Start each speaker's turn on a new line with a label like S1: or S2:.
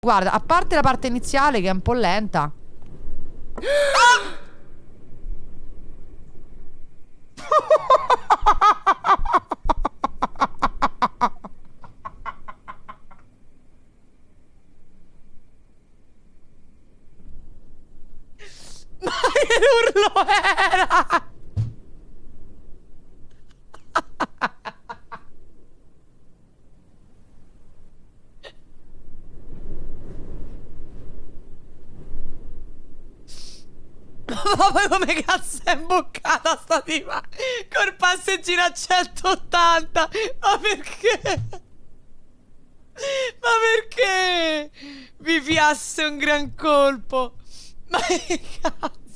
S1: Guarda, a parte la parte iniziale che è un po' lenta. Ma che urlo era? Ma poi come cazzo è imboccata sta tipa? Col passeggino a 180 Ma perché? Ma perché? Vi piasse un gran colpo Ma che cazzo